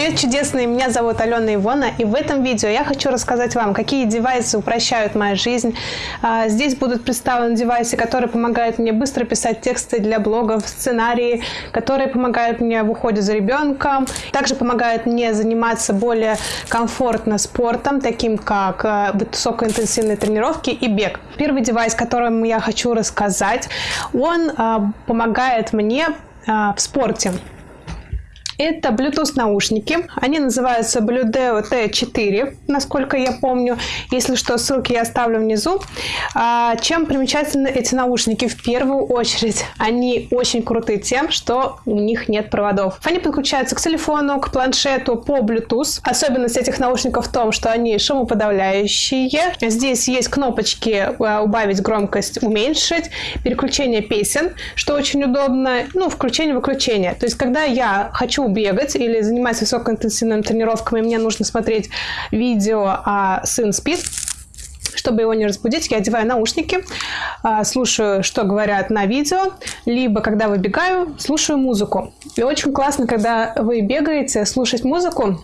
Привет, чудесные! Меня зовут Алена Ивона, и в этом видео я хочу рассказать вам, какие девайсы упрощают мою жизнь. А, здесь будут представлены девайсы, которые помогают мне быстро писать тексты для блогов, сценарии, которые помогают мне в уходе за ребенком, также помогают мне заниматься более комфортно спортом, таким как а, высокоинтенсивные тренировки и бег. Первый девайс, которым я хочу рассказать, он а, помогает мне в спорте. Это Bluetooth наушники. Они называются Bludeo T4, насколько я помню. Если что, ссылки я оставлю внизу. А, чем примечательны эти наушники? В первую очередь, они очень крутые тем, что у них нет проводов. Они подключаются к телефону, к планшету по Bluetooth. Особенность этих наушников в том, что они шумоподавляющие. Здесь есть кнопочки а, убавить громкость, уменьшить, переключение песен, что очень удобно, ну, включение-выключение. То есть, когда я хочу бегать или заниматься высокоинтенсивными тренировками, мне нужно смотреть видео, а сын спит, чтобы его не разбудить, я одеваю наушники, а, слушаю, что говорят на видео, либо, когда выбегаю, слушаю музыку. И очень классно, когда вы бегаете, слушать музыку,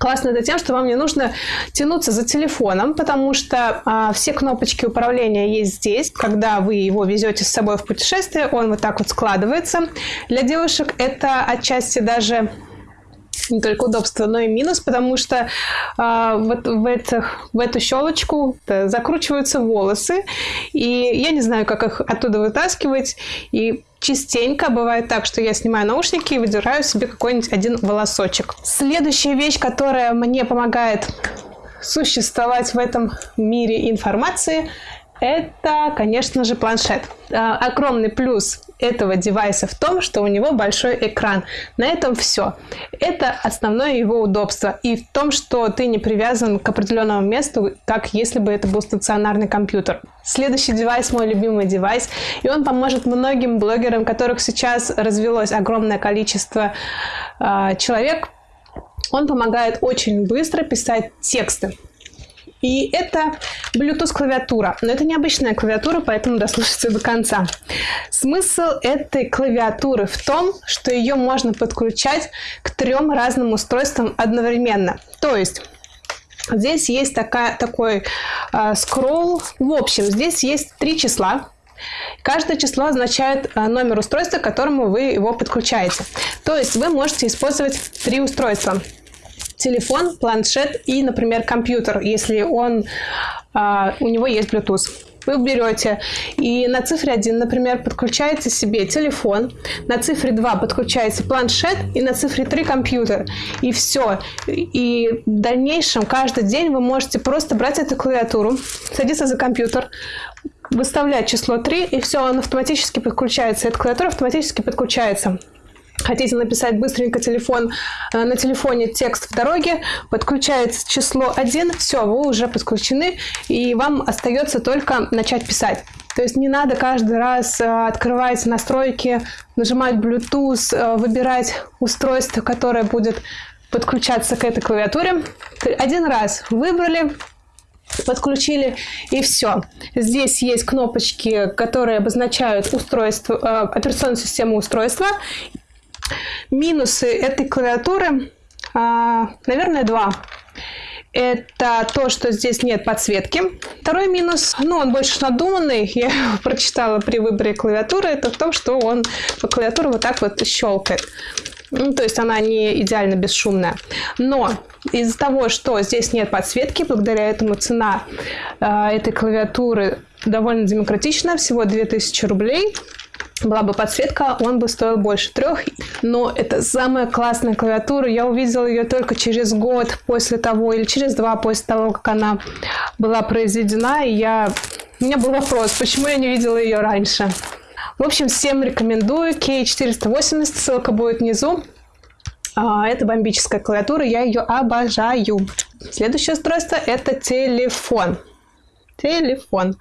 Классно это тем, что вам не нужно тянуться за телефоном, потому что а, все кнопочки управления есть здесь. Когда вы его везете с собой в путешествие, он вот так вот складывается. Для девушек это отчасти даже не только удобство, но и минус, потому что а, вот в, этих, в эту щелочку закручиваются волосы, и я не знаю, как их оттуда вытаскивать, и Частенько бывает так, что я снимаю наушники и выдираю себе какой-нибудь один волосочек. Следующая вещь, которая мне помогает существовать в этом мире информации, это, конечно же, планшет. А, огромный плюс этого девайса в том, что у него большой экран. На этом все. Это основное его удобство. И в том, что ты не привязан к определенному месту, как если бы это был стационарный компьютер. Следующий девайс мой любимый девайс, и он поможет многим блогерам, которых сейчас развелось огромное количество э, человек. Он помогает очень быстро писать тексты. И это Bluetooth клавиатура. Но это необычная клавиатура, поэтому дослушайте до конца. Смысл этой клавиатуры в том, что ее можно подключать к трем разным устройствам одновременно. То есть Здесь есть такая, такой э, скролл. В общем, здесь есть три числа. Каждое число означает э, номер устройства, к которому вы его подключаете. То есть вы можете использовать три устройства телефон, планшет и, например, компьютер, если он, а, у него есть Bluetooth. Вы берете и на цифре 1, например, подключаете себе телефон, на цифре 2 подключаете планшет и на цифре 3 компьютер. И все. И в дальнейшем каждый день вы можете просто брать эту клавиатуру, садиться за компьютер, выставлять число 3, и все, он автоматически подключается. Эта клавиатура автоматически подключается. Хотите написать быстренько телефон, э, на телефоне текст в дороге, подключается число 1, все, вы уже подключены, и вам остается только начать писать. То есть не надо каждый раз э, открывать настройки, нажимать Bluetooth, э, выбирать устройство, которое будет подключаться к этой клавиатуре. Один раз выбрали, подключили и все. Здесь есть кнопочки, которые обозначают устройство, операционную систему устройства Минусы этой клавиатуры, а, наверное, два. Это то, что здесь нет подсветки. Второй минус, ну, он больше надуманный, я прочитала при выборе клавиатуры, это в том, что он по клавиатуре вот так вот щелкает. Ну, то есть она не идеально бесшумная. Но из-за того, что здесь нет подсветки, благодаря этому цена э, этой клавиатуры довольно демократичная, всего 2000 рублей была бы подсветка, он бы стоил больше трех. Но это самая классная клавиатура. Я увидела ее только через год после того, или через два после того, как она была произведена. И я... У меня был вопрос, почему я не видела ее раньше. В общем, всем рекомендую. K480, ссылка будет внизу. А, это бомбическая клавиатура, я ее обожаю. Следующее устройство – это телефон. Телефон.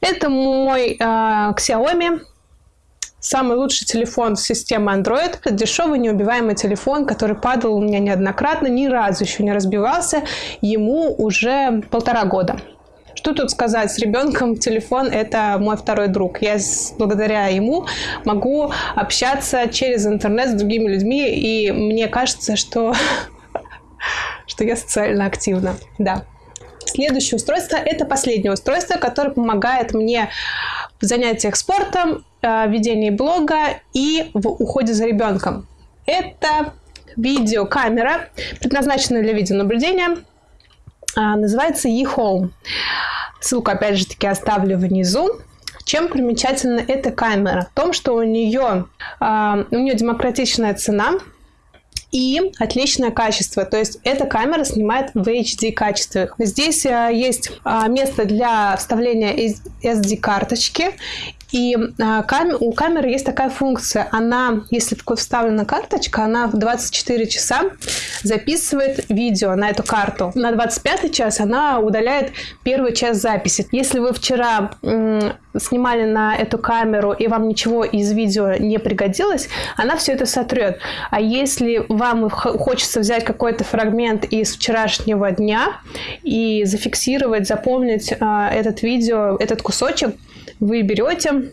Это мой э, Xiaomi Самый лучший телефон системы Android – это дешевый неубиваемый телефон, который падал у меня неоднократно, ни разу еще не разбивался. Ему уже полтора года. Что тут сказать, с ребенком телефон – это мой второй друг. Я благодаря ему могу общаться через интернет с другими людьми, и мне кажется, что что я социально активна. Да. Следующее устройство – это последнее устройство, которое помогает мне в занятиях спортом, э, ведении блога и в уходе за ребенком. Это видеокамера, предназначенная для видеонаблюдения, а, называется eHome. Ссылку, опять же таки, оставлю внизу. Чем примечательна эта камера? В том, что у нее, а, у нее демократичная цена, и отличное качество. То есть эта камера снимает в HD качестве. Здесь а, есть место для вставления SD-карточки и а, кам у камеры есть такая функция. Она, если такой вставлена карточка, она в 24 часа записывает видео на эту карту. На 25 час она удаляет первый час записи. Если вы вчера снимали на эту камеру и вам ничего из видео не пригодилось, она все это сотрет. А если вам хочется взять какой-то фрагмент из вчерашнего дня и зафиксировать, запомнить э, этот видео, этот кусочек, вы берете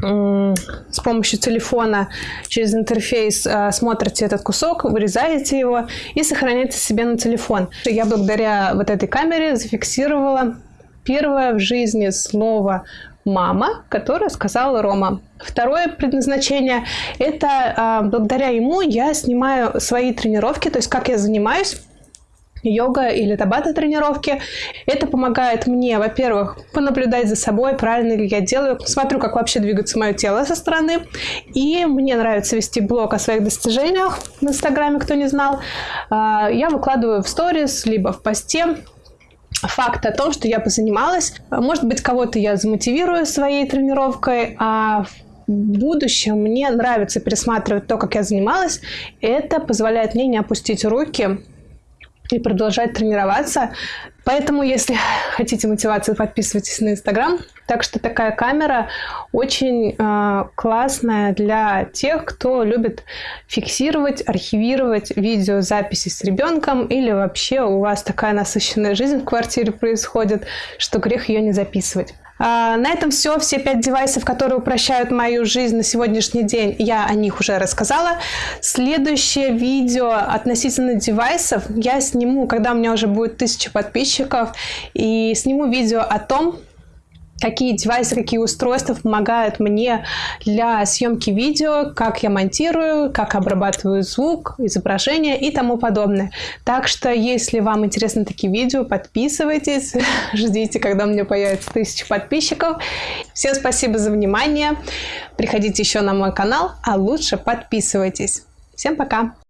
с помощью телефона через интерфейс э, смотрите этот кусок, вырезаете его и сохраняете себе на телефон. Я благодаря вот этой камере зафиксировала первое в жизни слово мама, которое сказала Рома. Второе предназначение – это а, благодаря ему я снимаю свои тренировки, то есть как я занимаюсь, йога или табата тренировки. Это помогает мне, во-первых, понаблюдать за собой, правильно ли я делаю, смотрю, как вообще двигается мое тело со стороны. И мне нравится вести блог о своих достижениях в Инстаграме, кто не знал. А, я выкладываю в сторис, либо в посте факт о том, что я позанималась. Может быть, кого-то я замотивирую своей тренировкой, а в будущем мне нравится пересматривать то, как я занималась. Это позволяет мне не опустить руки и продолжать тренироваться. Поэтому, если хотите мотивацию, подписывайтесь на Инстаграм. Так что такая камера очень э, классная для тех, кто любит фиксировать, архивировать видеозаписи с ребенком или вообще у вас такая насыщенная жизнь в квартире происходит, что грех ее не записывать. А, на этом все. Все пять девайсов, которые упрощают мою жизнь на сегодняшний день, я о них уже рассказала. Следующее видео относительно девайсов я сниму, когда у меня уже будет тысяча подписчиков, и сниму видео о том, какие девайсы, какие устройства помогают мне для съемки видео, как я монтирую, как обрабатываю звук, изображение и тому подобное. Так что, если вам интересны такие видео, подписывайтесь, ждите, когда у меня появится тысяча подписчиков. Всем спасибо за внимание. Приходите еще на мой канал, а лучше подписывайтесь. Всем пока!